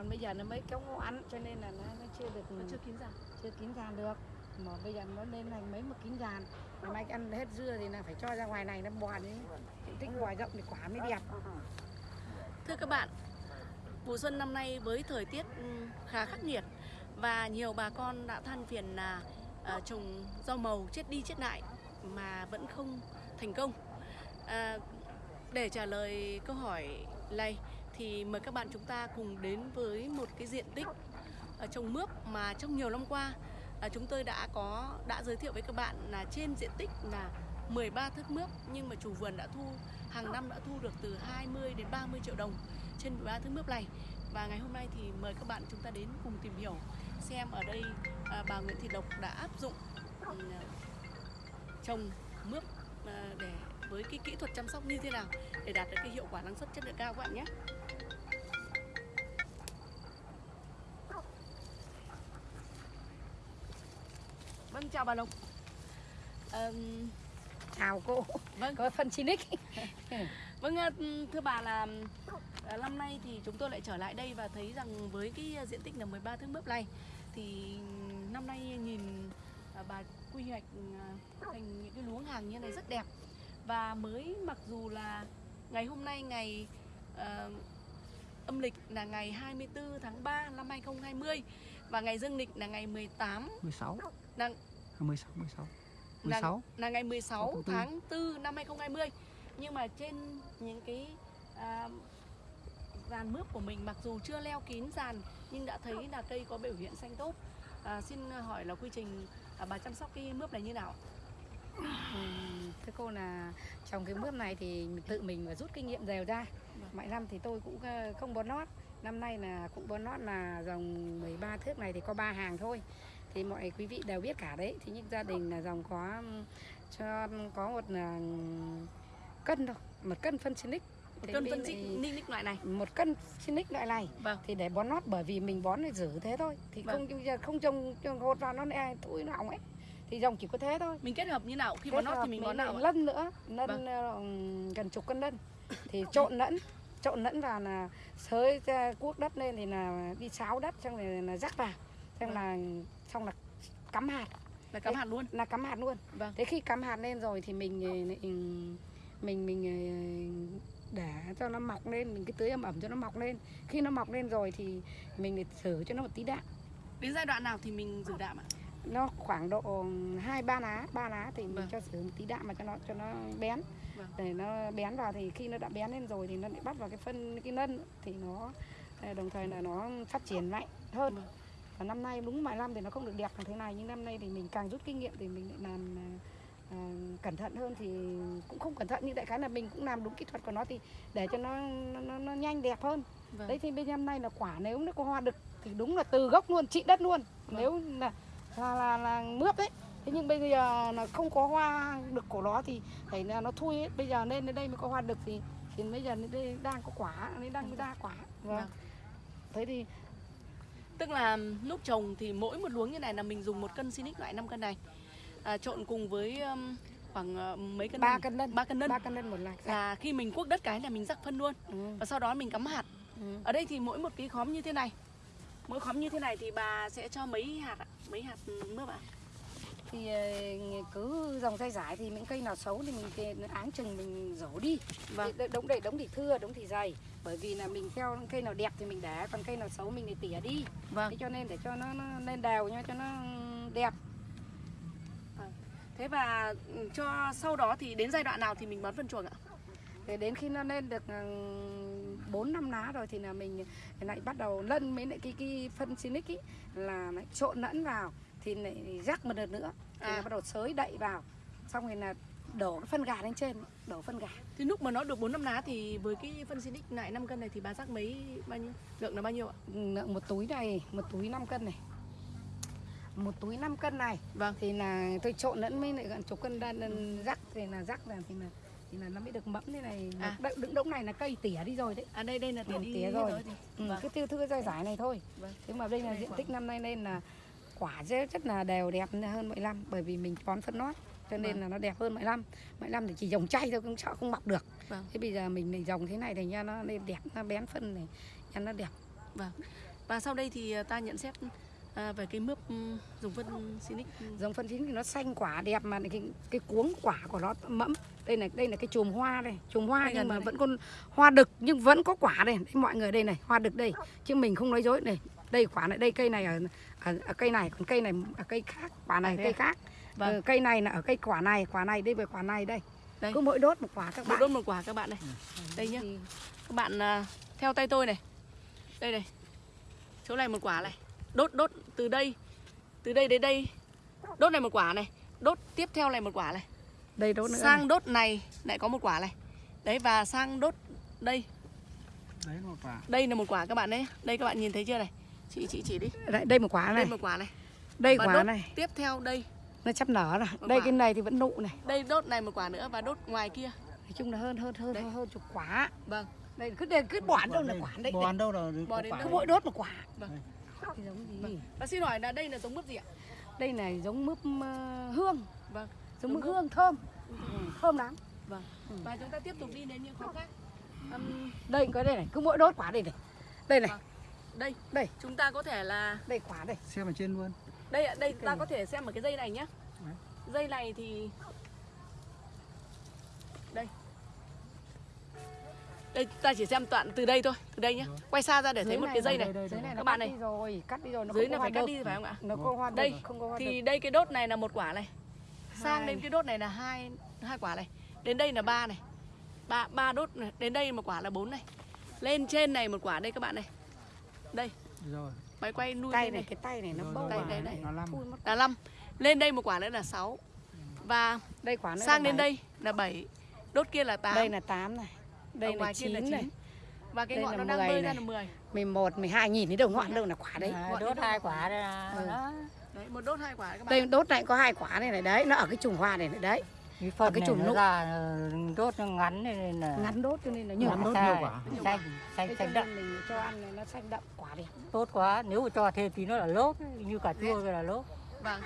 còn bây giờ nó mới có ngoãn cho nên là nó, nó chưa được Nó chưa kín giàn. chưa kín giàn được mà bây giờ nó lên thành mấy một kín giàn mà mai ăn hết dưa thì là phải cho ra ngoài này nó bò đi diện tích bò rộng thì quả mới đẹp Thưa các bạn, vụ xuân năm nay với thời tiết ừm, khá khắc nghiệt và nhiều bà con đã than phiền là ờ, trồng rau màu chết đi chết lại mà vẫn không thành công. À, để trả lời câu hỏi này thì mời các bạn chúng ta cùng đến với một cái diện tích ờ, trồng mướp mà trong nhiều năm qua ờ, chúng tôi đã có, đã giới thiệu với các bạn là trên diện tích là 13 thước mướp, nhưng mà chủ vườn đã thu, hàng năm đã thu được từ 20 đến 30 triệu đồng trên 13 thước mướp này và ngày hôm nay thì mời các bạn chúng ta đến cùng tìm hiểu xem ở đây ờ, bà Nguyễn Thị Lộc đã áp dụng ừ, trồng mướp để, với cái kỹ thuật chăm sóc như thế nào để đạt được cái hiệu quả năng suất chất lượng cao các bạn nhé. Vâng chào bà Lộc. Ờm, chào cô. vâng. Có phân Sinic Vâng, à, thưa bà là à, năm nay thì chúng tôi lại trở lại đây và thấy rằng với cái diện tích là 13 thước mướp này thì năm nay nhìn à, bà quy hoạch thành những cái luống hàng như này rất đẹp. Và mới mặc dù là ngày hôm nay ngày à, âm lịch là ngày 24 tháng 3 năm 2020 và ngày dương lịch là ngày 18 16 là, à, 16 16 là, 16 là ngày 16 tháng tư. tháng 4 năm 2020 nhưng mà trên những cái à, dàn mướp của mình mặc dù chưa leo kín dàn nhưng đã thấy là cây có biểu hiện xanh tốt. À, xin hỏi là quy trình à, bà chăm sóc cái mướp này như nào? Ừm, thưa cô là trong cái mướp này thì tự mình phải rút kinh nghiệm đều ra. Vâng. mọi năm thì tôi cũng ờ, không bón nót. Năm nay là cũng bón nót là dòng 13 thước này thì có ba hàng thôi thì mọi quý vị đều biết cả đấy. Thì những gia đình là dòng có cho có một là cân thôi một cân phân Sinic Thế cân phân ních loại này. một cân Sinic loại này. Vâng. Thì để bón nót bởi vì mình bón để giữ thế thôi. Thì Vâng. không không trồng trồng hột vào nó lại túi nó hỏng ấy. Thì dòng chỉ có thế thôi. Mình kết hợp như nào? Khi Kết bón nót thì mình bón nào lân nữa lân Vâng. ờ, gần chục cân lân. Thì trộn lẫn trộn lẫn vào là sới cuốc đất lên thì là đi sáo đất xong rồi là rắc vào xong Vâng. là xong là cắm hạt. Là cắm Thế- hạt luôn? là cắm hạt luôn. Vâng. Thế khi cắm hạt lên rồi thì mình ờ, lại, mình mình ờ, để cho nó mọc lên mình cứ tưới ẩm ẩm cho nó mọc lên. Khi nó mọc lên rồi thì mình lại thử cho nó một tí đạm. Đến giai đoạn nào thì mình rửa đạm ạ? Nó khoảng độ hai ba lá ba lá thì mình Vâng. cho sử một tí đạm mà cho nó cho nó bén. Vâng. để nó bén vào thì khi nó đã bén lên rồi thì nó lại bắt vào cái phân cái nân thì nó ờ, đồng thời là nó phát triển mạnh hơn. Vâng. Và năm nay đúng mọi năm thì nó không được đẹp như thế này nhưng năm nay thì mình càng rút kinh nghiệm thì mình lại làm ờ, ờ, cẩn thận hơn thì cũng không cẩn thận nhưng đại khái là mình cũng làm đúng kỹ thuật của nó thì để cho nó nó, nó, nhanh đẹp hơn vâng đấy thì bên năm nay là quả nếu nó có hoa đực thì đúng là từ gốc luôn trị đất luôn Vâng. nếu là là, là là mướp đấy thế nhưng bây giờ là không có hoa đực của nó thì phải là nó thui ấy. bây giờ lên đến đây mới có hoa đực thì thì bây giờ đây đang có quả nên đang ra quả vâng. Vâng. thế thì Tức là lúc trồng thì mỗi một luống như này là mình dùng một cân Sinic loại 5 cân này. À, trộn cùng với um, khoảng ờ, mấy cân ba nân? cân lân ba cân nân ba cân lân một lạc là khi mình cuốc đất cái là mình rắc phân luôn. Ừ. và sau đó mình cắm hạt. Ừ. ở đây thì mỗi một cái khóm như thế này. Mỗi khóm như thế này thì bà sẽ cho mấy hạt ạ? Mấy hạt mướp ạ thì ờ, cứ dòng dây giải thì những cây nào xấu thì mình áng chừng mình rổ đi. Vâng. Đống để đống thì thưa đống thì dày. Bởi vì là mình theo cây nào đẹp thì mình để còn cây nào xấu mình thì tỉa đi. Vâng. Thế cho nên để cho nó, nó lên đều nha cho nó đẹp. Thế và ừ, cho sau đó thì đến giai đoạn nào thì mình bón phân chuồng ạ? Để đến khi nó lên được bốn năm lá rồi thì là mình lại bắt đầu lân với lại cái cái phân Sinic ý là lại trộn lẫn vào thì lại rắc một đợt nữa. Thì À. là bắt đầu xới đậy vào. Xong rồi là đổ phân gà lên trên đổ phân gà. Thì lúc mà nó được 4 năm lá thì với cái phân Sinic lại 5 cân này thì bà rắc mấy bao nhiêu? Lượng là bao nhiêu ạ? Lượng một túi này một túi 5 cân này. Một túi 5 cân này. Vâng. Thì là tôi trộn lẫn với lại gần chục cân đan đan rắc. Thì là rắc là thì là thì là nó mới được mẫm thế này. À. Đ- đựng đống này là cây tỉa đi rồi đấy. À đây đây là tỉa Ừ, đi tỉa hết rồi. thì ừ, vâng. cứ tiêu thư rơi giải này thôi. Vâng. thế mà đây là diện tích năm nay nên là quả rất là đều đẹp hơn mọi năm bởi vì mình bón phân nót cho nên Vâng. là nó đẹp hơn mọi năm. Mọi năm thì chỉ dòng chay thôi cũng sợ không mọc được. Vâng. thế bây giờ mình này dòng thế này thì nha nó lên đẹp nó bén phân này nha nó đẹp. Và sau đây thì ta nhận xét à, về cái mướp ừm, dùng phân Sinic giống phân thì nó xanh quả đẹp mà cái cái cuống quả của nó mẫm. Đây này đây là cái chùm hoa đây chùm hoa Đây nhưng mà đây. vẫn còn hoa đực nhưng vẫn có quả đây, đây mọi người đây này hoa đực đây. Chứ mình không nói dối này đây quả này đây cây này ở, ở, ở cây này còn cây này ở cây khác quả này À, cây à? khác. Vâng. Ờ, cây này là ở cây quả này quả này đây về quả này đây. Đây. cứ mỗi đốt một quả các một bạn. đốt một quả các bạn này. Đây nhá. Các bạn à, theo tay tôi này. Đây này. Chỗ này một quả này. Đốt đốt từ đây từ đây đến đây. Đốt này một quả này. Đốt tiếp theo này một quả này. Đây đốt nữa sang này. đốt này lại có một quả này. Đấy và sang đốt đây. Đấy là một quả. Đây là một quả các bạn đấy đây các bạn nhìn thấy chưa này chị chị chỉ đi. Đây, đây một quả đây này. một quả này. Đây và quả đốt này. tiếp theo đây. Nó sắp nở rồi Một đây quả. cái này thì vẫn nụ này. Đây đốt này một quả nữa và đốt ngoài kia. Nói chung là hơn hơn hơn Đấy. hơn, hơn chục quả. Vâng. Đây cứ để cứ bỏ đâu là quả đấy bòn đâu là có đến mỗi đốt một quả. Vâng. Thì giống gì. Và xin hỏi là đây là giống mướp gì ạ? Đây này giống mướp ờ, hương. Vâng. Giống mướp hương thơm. Ừ, thơm lắm. Vâng. Và chúng ta tiếp tục đi đến những khoa khác. Đây có đây này. Cứ mỗi đốt quả đây này. Đây này. Vâng. Đây đây. chúng ta có thể là đây quả đây. Xem ở trên luôn. Đây ạ, đây ta này. có thể xem ở cái dây này nhé Đấy. dây này thì đây. Đây ta chỉ xem đoạn từ đây thôi từ đây nhé Rồi. quay xa ra để thấy Dưới một này cái dây là này. đây, này các bạn cắt này. đi rồi cắt đi rồi nó dưới không này có phải cắt đi phải không ạ? Nó có hoa Đây, không có hoa thì đây cái đốt này là một quả này. Sang Hai. đến cái đốt này là hai hai quả này. Đến đây là ba này. Ba ba đốt này. Đến đây một quả là bốn này. Lên trên này một quả đây các bạn này đây. Rồi. Máy quay nuôi tay lên này này. cái tay này nó Rồi, vào đây, này. đây. nó năm là năm lên đây một quả nữa là 6 và đây quả nữa sang đến bảy. đây là 7 đốt kia là 8 đây là 8 này. Đây là ngoài kia 9 là này. 9 và cái Đây ngọn nó đang 10 bơi này. ra là 10 11 12 nhìn thấy đâu ngọn đâu là quả đấy. À, đốt hai quả đây là Ừ. đó. đấy một đốt hai quả các bạn đây đốt này có hai quả này này. Đấy nó ở cái chùm hoa này này đấy cái phần cái này chùm nó ra ờ, đốt nó ngắn nên là ngắn đốt cho nên là nhiều Ngắn đốt nhiều quả. xanh xanh xanh đậm. mình cho ăn này nó xanh đậm quả đẹp. Tốt quá. Nếu mà cho thêm tí nữa là lốp như cà chua cái là lốp. Vâng.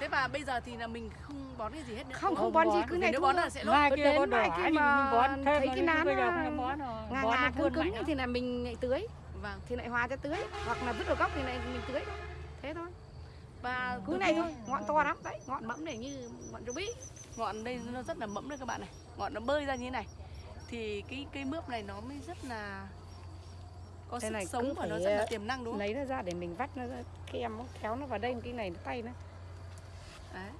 Thế và bây giờ thì là mình không bón cái gì hết nữa? Không không Không bón gì cứ này nếu thôi. bón là sẽ lốp. Mai Cứ kia đến có mai kia thì mà mình bón thêm thấy cái nán nó ngà bón ngà nó cứng cứng thì là mình lại tưới. Vâng. Thì lại hòa cho tưới. Hoặc là vứt vào gốc thì lại mình tưới. Thế thôi và cứ từ này thôi ngọn to lắm. Đấy ngọn mẫm này như ngọn rô bí ngọn đây nó rất là mẫm đấy các bạn này. Ngọn nó bơi ra như thế này. Thì cái cây mướp này nó mới rất là có Cái sức này cứ sống và nó rất là tiềm năng đúng không? lấy nó ra để mình vắt nó ra kem nó kéo nó vào đây cái này nó tay nó. Đấy.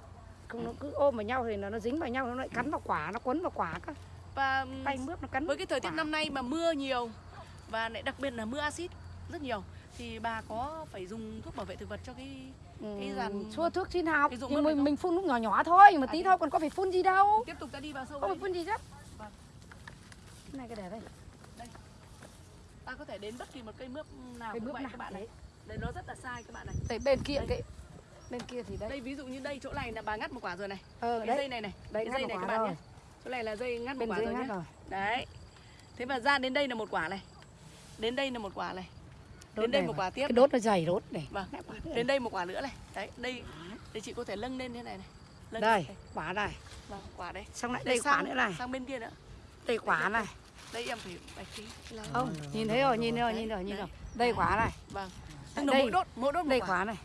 không nó cứ ôm vào nhau thì nó nó dính vào nhau nó lại cắn vào quả nó quấn vào quả cơ. Và tay mướp nó cắn với cái thời tiết quả. năm nay mà mưa nhiều và lại đặc biệt là mưa axit rất nhiều thì bà có phải dùng thuốc bảo vệ thực vật cho cái cái dàn- Ừ, xua thuốc xin học mướp này mình, không? mình phun lúc nhỏ nhỏ thôi mà À, tí thôi còn có phải phun gì đâu. Tiếp tục ta đi vào sâu không đây. phải phun gì chứ. Vâng. cái này cái để đây. Ta có thể đến bất kỳ một cây mướp nào cũng bước vậy nào các bạn này. Đấy. đây nó rất là sai các bạn này. Đây, bên kia Đây. cái bên kia thì đây. Đây ví dụ như đây chỗ này là bà ngắt một quả rồi này. Ờ cái đấy. dây này này. Đây cái dây này các bạn rồi. Nhé chỗ này là dây ngắt một bên quả rồi nhé. rồi. Đấy. Thế và ra đến đây là một quả này. Đến đây là một quả này Đốt đến đây này một quả tiếp cái đốt nó dày đốt này. Vâng. Đến đây một quả nữa này. Đấy đây để chị có thể lâng lên thế này này. Lâng đây lên. quả này. Vâng, quả đấy. Xong lại Đây đây quả sang- nữa này. sang bên kia nữa. Đây quả này. Đây em phải bạch tí là không nhìn thấy rồi nhìn thấy rồi nhìn rồi nhìn rồi. Đây quả này. Vâng. Đây. mỗi đốt mỗi đốt đây quả. này.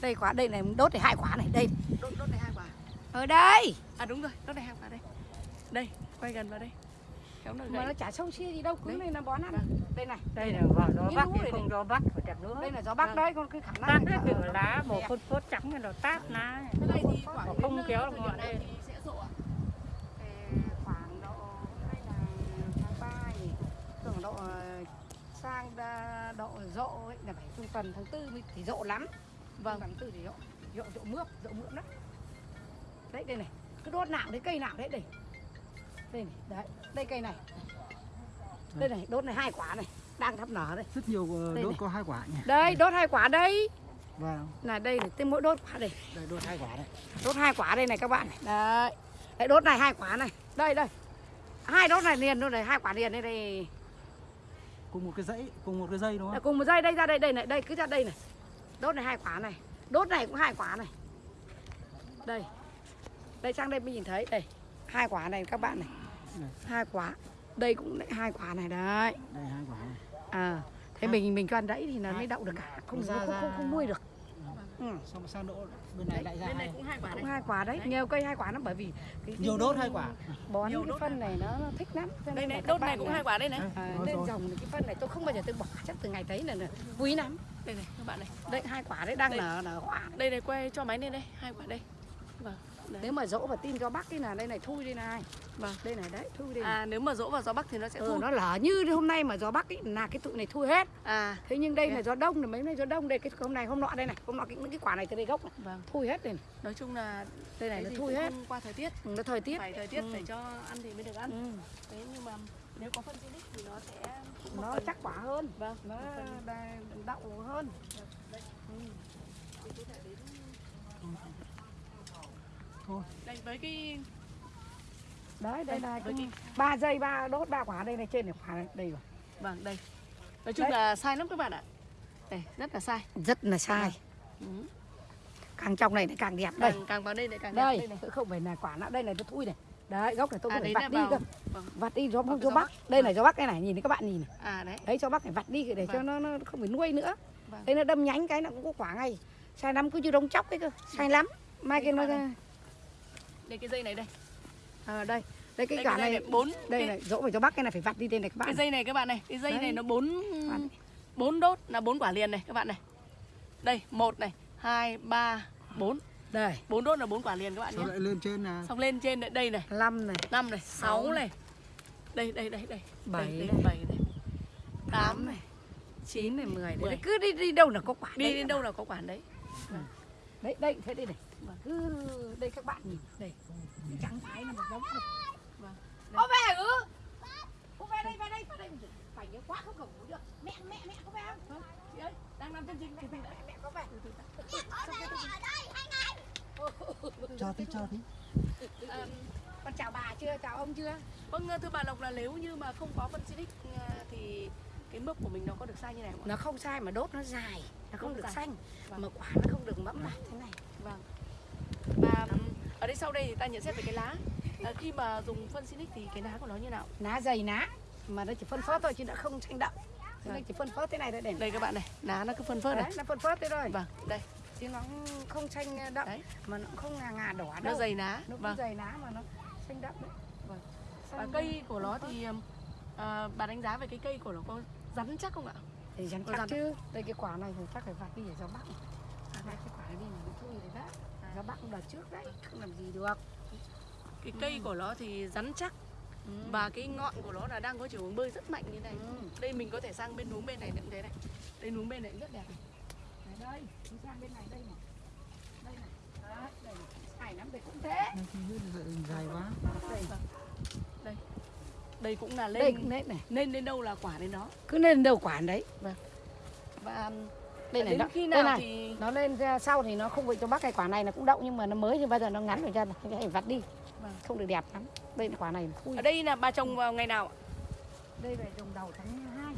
Đây quả đây này đốt thì hai quả này đây. Đốt đốt này hai quả. Ở đây. À đúng rồi đốt này hai quả đây. Đây quay gần vào đây. Kéo nó mà nó chả sâu chia gì đâu cứ này là bón ăn. Vâng. Đây này. Đây là vào gió bắc không gió bắc phải chặt nữa đây là gió bắc Vâng. đấy con cứ khả năng tát từ ở- lá màu phốt phốt trắng này nó tát lá. Cái Không kéo được ngọn lên. Ờ, khoảng độ ờ, sang độ rộ ấy là phải trung tuần tháng tư thì rộ lắm. Vâng. tháng tư thì rộ rộ rộ mướp rộ mướp đó đấy đây này cứ đốt nào đấy cây nào đấy đây. Đây này đấy đây cây này đây này đốt này hai quả này đang thắp nở đây rất nhiều ờ, Đây đốt này. có hai quả nhỉ đây đốt hai quả đây vâng là đây này tên mỗi đốt quả đây đây đốt hai quả đấy đốt hai quả đây này các bạn này đấy đấy đốt này hai quả này đây đây hai đốt này liền luôn này hai quả liền đây đây cùng một cái dãy cùng một cái dây đúng không cùng một dây đây ra đây đây này đây cứ ra đây này đốt này hai quả này đốt này cũng hai quả này đây đây sang đây mới nhìn thấy đây hai quả này các bạn Này. hai quả đây cũng lại hai quả này đấy. Đây hai quả này. À thế mình mình cho ăn đẫy thì nó mới đậu được cả. Không Ra- không, không, ra- không nuôi được. Ừ. xong sang đỗ bên này lại ra bên này cũng hai quả cũng hai quả đấy. Đấy. nhiều cây hai quả lắm bởi vì cái, nhiều đốt hai quả. Bón Nhiều cái phân này nó, nó thích lắm. Cho đây nên là này đốt này cũng là- hai quả đây này. À, rồi. dòng cái phân này tôi không bao giờ tôi bỏ chắc từ ngày thấy là, là quý lắm. Đây này các bạn này. Đây hai quả đấy đang Đây. nở nở hoa đây này quay cho máy lên đây. Hai quả đây. Vâng đấy. nếu mà dỗ và tin cho bác cái là đây này thui đây này. Vâng. đây này đấy thui đây à nếu mà dỗ vào gió bắc thì nó sẽ ừ, thu nó lở như hôm nay mà gió bắc ấy, là cái tụi này thui hết. À. Thế nhưng đây Thế. là gió đông là mấy nay gió đông. Đây cái hôm này hôm nọ đây này hôm nọ cái, cái quả này từ đây gốc này vâng. thui hết đây này. nói chung là đây này cái nó thui hết. qua thời tiết. Ừ, nó thời tiết. Phải thời tiết Ừ. để cho ăn thì mới được ăn. Ừ. thế nhưng mà nếu có phân xinic thì nó sẽ nó chắc quả hơn. Vâng nó phần- đậu hơn thôi. Đây với cái đấy đây Đây, là với cái ba giây ba đốt ba quả đây này trên này quả này đây rồi. Vâng đây. Nói chung Đấy. là sai lắm các bạn ạ. Đây rất là sai. Rất là sai. Ừ. càng trong này lại càng đẹp đây. Càng càng vào đây lại càng đẹp. Đây. Đây này. Không phải là quả nó đây này nó thui này. Đấy gốc này tôi à phải đấy vặt là đi vào. cơ. Vâng. vặt đi gió cái cho bắc. bắc. đây này gió bắc cái này nhìn thấy các bạn nhìn này. À đấy. Đấy cho bác phải vặt đi để cho Vâng. nó, nó không phải nuôi nữa. Vâng. đây nó đâm nhánh cái nó cũng có quả ngay. Sai lắm cứ như đống chóc ấy cơ. Sai lắm. Mai Đây kia nó. Đây cái dây này đây. À, đây. Đây cái đây quả cái này bốn đây cái, này dỗ phải cho bác cái này phải vặt đi đây này các cái bạn dây này các bạn này cái dây Đấy. này nó bốn bốn đốt là bốn quả liền này các bạn này. Đây một này hai ba bốn. Đây. Bốn đốt là bốn quả liền các bạn nhé. lại lên trên là xong lên trên đây, đây này. Năm này. Năm này Sáu này. Đây đây đây đây. Bảy đây, đây, bảy này. Tám này. chín này mười này. Cứ đi đi đâu là có quả đi đấy. các đâu là có quả đấy. Đấy đây thế đây này. Cứ đây các bạn nhìn. Đây trắng thái là một đống này Vâng. có về ư có về đây về đây về đây. Phải nhớ quá không ngủ được. Mẹ mẹ mẹ có về không? Chị ơi đang làm chương trình. Mẹ, mẹ, mẹ, mẹ có về cho tí cho tí. Con chào bà chưa? Chào ông chưa? Vâng thưa bà Lộc là nếu như mà không có phân xinic à, thì cái mốc của mình nó có được sai như này không ạ? nó không sai mà đốt nó dài. Nó không Đốt được dài. xanh. Vâng. mà quả nó không được mẫm mạp thế này. Vâng. Ở đây sau đây thì ta nhận xét về cái lá. À, khi mà dùng phân xinic thì cái lá của nó như nào? lá dày lá mà nó chỉ phân phớt thôi chứ nó không xanh đậm nó Vâng. chỉ phân phớt thế này thôi để Đây các bạn này, lá nó cứ phân phớt này. đấy nó phân phớt thế thôi Vâng, đây, chứ nó không xanh đậm Đấy. mà nó không ngà ngà đỏ nó đâu dày lá. nó Vâng. dày lá mà nó xanh đậm đấy Vâng. Xanh Và cây của nó thì à, bà đánh giá về cái cây của nó có rắn chắc không ạ? thì rắn chắc rắn. chứ đây cái quả này thì chắc phải vặt đi để cho bắc à, đây cái quả này đi mà nó thui rồi cho bắc đợt trước đấy không làm gì được Cái cây của nó thì rắn chắc ừ. và cái ngọn của nó là đang có chiều hướng bơi rất mạnh như này. Ừ. Đây mình có thể sang bên núm bên này cũng thế này. Đây núm bên này rất đẹp này. Đây đi sang bên này đây này đây này đấy đây lắm đây cũng thế Đây, dài quá đây Đây cũng là đây lên cũng đấy này lên đến đâu là quả đến đó. cứ lên đầu quả đấy Và đây này đến nó, khi đây nào này. thì nó lên ra sau thì nó không bị cho bắc cái quả này nó cũng đậu nhưng mà nó mới thì bây giờ nó ngắn rồi chân phải vặt đi. Vâng. không được đẹp lắm. Đây là quả này thui ở đây là bà trồng vào ngày nào ạ? đây là trồng đầu tháng 2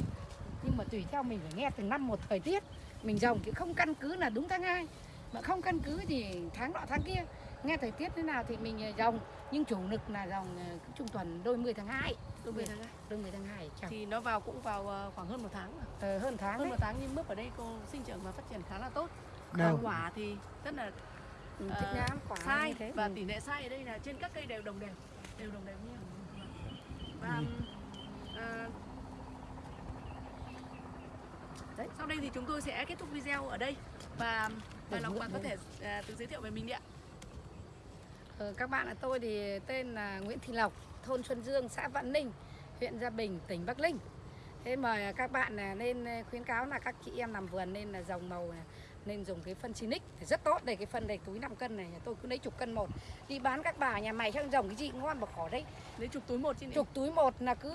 nhưng mà tùy theo mình phải nghe từng năm một thời tiết. Mình trồng thì không căn cứ là đúng tháng 2 mà không căn cứ thì tháng nọ tháng kia nghe thời tiết thế nào thì mình ờ, trồng nhưng chủ lực là dòng ờ, trung tuần đôi mươi tháng 2 Đôi mươi tháng hai. đôi mươi tháng 2 trồng thì nó vào cũng vào ờ, khoảng hơn một tháng rồi. ờ, hơn tháng hơn đấy. một tháng nhưng mướp ở đây cô sinh trưởng và phát triển khá là tốt. Đâu? Và quả thì rất là ờ, lắm quả sai như thế. và ừ. tỷ lệ sai ở đây là trên các cây đều đồng đều đều đồng đều như nhau và ờ, đấy. sau đây thì chúng tôi sẽ kết thúc video ở đây. Và bà Lộc mượn bà có thể ờ, tự giới thiệu về mình đi ạ Ờ, các bạn là tôi thì tên là Nguyễn Thị Lộc, thôn Xuân Dương, xã Vạn Ninh, huyện Gia Bình, tỉnh Bắc Ninh. Thế mời các bạn là nên ờ, khuyến cáo là các chị em làm vườn nên là dòng màu này, nên dùng cái phân Sinic thì rất tốt. Đây cái phân này túi 5 cân này tôi cứ lấy chục cân một. Đi bán các bà nhà mày chắc dòng cái gì ngon mà khó đấy. Lấy chục túi một trên chục túi một là cứ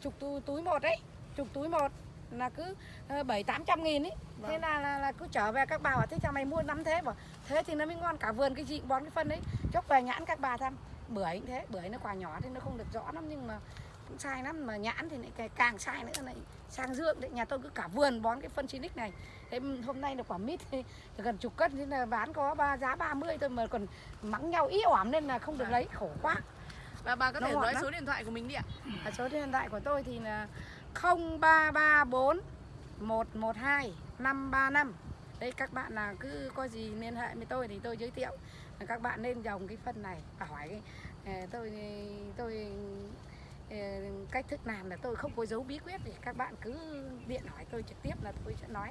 chục túi, túi một đấy chục túi một là cứ ờ, bảy tám trăm nghìn ấy. Thế Vâng. là, là là cứ trở về các bà bảo thế chào mày mua lắm thế. Bảo thế thì nó mới ngon cả vườn cái gì bón cái phân đấy chốc về nhãn các bà thăm. Bưởi cũng thế bưởi nó quả nhỏ thì nó không được rõ lắm nhưng mà cũng sai lắm. Mà nhãn thì lại càng- sai nữa này sang dương đấy. Nhà tôi cứ cả vườn bón cái phân Sinic này. Thế hôm nay là quả mít thì gần chục cân thế là bán có ba giá 30 thôi mà còn mắng nhau ý ỏm nên là không được Vâng. lấy khổ quá. Và bà có Nó thể nói lắm. số điện thoại của mình đi ạ. À, số điện thoại của tôi thì là 0334 một một hai năm ba năm. Đấy các bạn là cứ có gì liên hệ với tôi thì tôi giới thiệu. Các bạn nên dòng cái phân này và hỏi cái ờ, tôi tôi ờ, cách thức làm là tôi không có dấu bí quyết thì các bạn cứ điện hỏi tôi trực tiếp là tôi sẽ nói.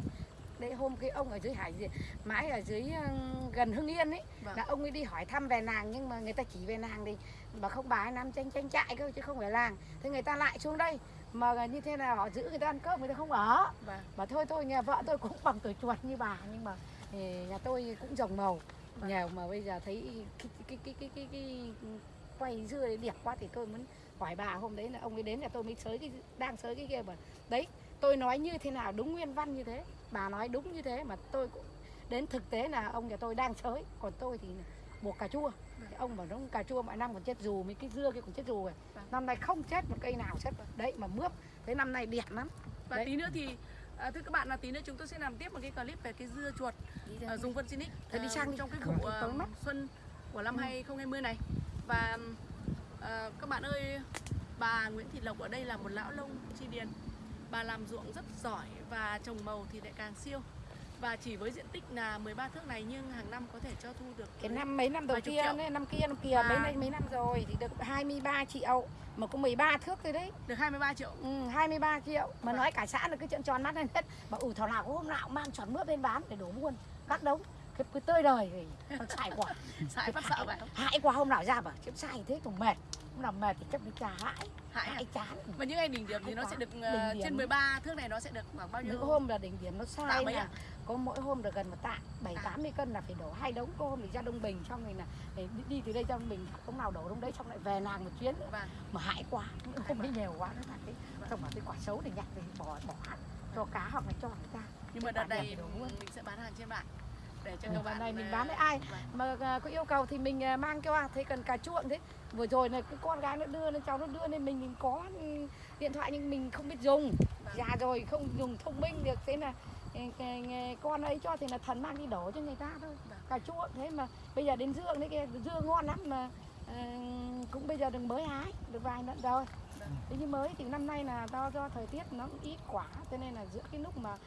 Đấy hôm cái ông ở dưới hải Diệp- mãi ở dưới ờ, gần hưng yên ấy Vâng. là ông ấy đi hỏi thăm về nàng nhưng mà người ta chỉ về nàng thì mà không bà ấy nằm tranh tranh chạy cơ chứ không phải làng. Thế người ta lại xuống đây mà như thế nào họ giữ người ta ăn cơm người ta không ở Vâng. mà thôi tôi nhà vợ tôi cũng bằng tuổi chuột như bà nhưng mà eh, nhà tôi cũng rồng màu Vâng. nghèo mà bây giờ thấy cái cái cái cái cái, cái, quay dưa đấy đẹp quá thì tôi muốn hỏi bà hôm đấy là ông ấy đến là tôi mới sới cái đang sới cái kia mà đấy tôi nói như thế nào đúng nguyên văn như thế bà nói đúng như thế mà tôi cũng đến thực tế là ông nhà tôi đang sới còn tôi thì buộc cà chua. Thì ông bảo nó cà chua mọi năm còn chết dù mấy cái dưa kia còn chết dù rồi. Vâng. năm nay không chết một cây nào chết. Đấy mà mướp. Thế năm nay đẹp lắm. Và Đấy. tí nữa thì à, thưa các bạn là tí nữa chúng tôi sẽ làm tiếp một cái clip về cái dưa chuột uh, dùng phân Sinic Thôi đi sang đi. trong cái Không, vụ uh, xuân của năm Ừ. 2020 này. Và ờ, các bạn ơi bà Nguyễn Thị Lộc ở đây là một lão lông chi điền. Bà làm ruộng rất giỏi và trồng màu thì lại càng siêu và chỉ với diện tích là 13 thước này nhưng hàng năm có thể cho thu được cái năm mấy năm đầu tiên triệu. ấy, năm kia năm kia À. mấy năm mấy năm rồi thì được 23 triệu mà có 13 thước rồi đấy. Được 23 triệu. Ừ, 23 triệu. Mà Vâng. nói cả xã là cứ trợn tròn mắt lên hết. Mà ủ thảo nào có hôm nào cũng mang tròn mướp lên bán để đổ buôn các đống. Cái, cái tươi đời thì xài quả sải phát sợ vậy hại quá hôm nào ra bảo chứ xài thế cũng mệt hôm nào mệt thì chắc nó trà hãi hại à? hãi chán. Và những ngày đỉnh điểm thì nó sẽ được điểm. trên 13 thước này nó sẽ được khoảng bao nhiêu? Những hôm là đỉnh điểm nó sai mấy là ạ? có mỗi hôm được gần một tạ bảy À. tám mươi cân là phải đổ hai đống. Có hôm thì ra đông bình xong rồi là để đi, từ đây ra đông bình hôm nào đổ đông đấy xong lại về nàng một chuyến Vâng. mà hại quá hôm đấy nhiều quá nó là cái xong bảo cái quả xấu thì nhặt thì bỏ bỏ cho cá hoặc là cho người ta. Nhưng mà đợt này mình sẽ bán hàng trên mạng để cho Ừ, các bạn này mình ờ, bán với ai? vâng. mà à, có yêu cầu thì mình à, mang cho thấy cần cà chuộng thế vừa rồi này cái con gái nó đưa lên cháu nó đưa lên mình mình có ừ, điện thoại nhưng mình không biết dùng Vâng. già rồi không dùng thông minh được thế là cái con ấy cho thì là thần mang đi đổ cho người ta thôi Vâng. cà chuộng thế mà bây giờ đến dương đấy kia dưa ngon lắm mà à, cũng bây giờ đừng mới hái được vài lần rồi thế nhưng mới thì năm nay là do do thời tiết nó ít quả cho nên là giữa cái lúc mà